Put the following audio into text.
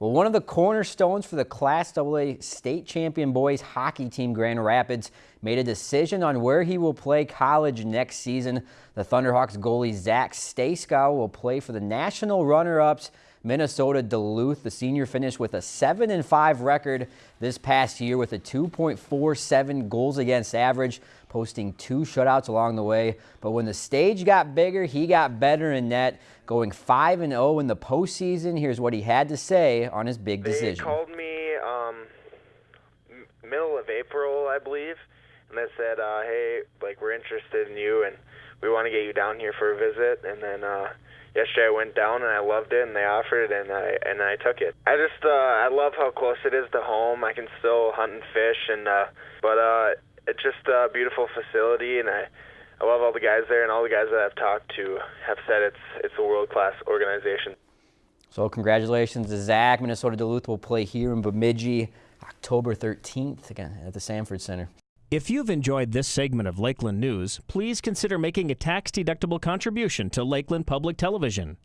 Well, one of the cornerstones for the Class AA state champion boys hockey team Grand Rapids made a decision on where he will play college next season. The Thunderhawks goalie Zach Stejskal will play for the national runner-ups Minnesota Duluth. The senior finished with a 7 and 5 record this past year with a 2.47 goals against average, posting two shutouts along the way. But when the stage got bigger, he got better in net, going 5 and 0 in the postseason. Here's what he had to say on his big decision. They called me um, middle of April, I believe, and they said, uh, "Hey, like we're interested in you, and we want to get you down here for a visit." And then uh, yesterday I went down and I loved it, and they offered it, and I and I took it. I just uh, I love how close it is to home. I can still hunt and fish, and uh, but uh, it's just a beautiful facility, and I. I love all the guys there, and all the guys that I've talked to have said it's it's a world class organization. So congratulations to Zach. Minnesota Duluth will play here in Bemidji October 13th again at the Sanford Center. If you've enjoyed this segment of Lakeland News, please consider making a tax-deductible contribution to Lakeland Public Television.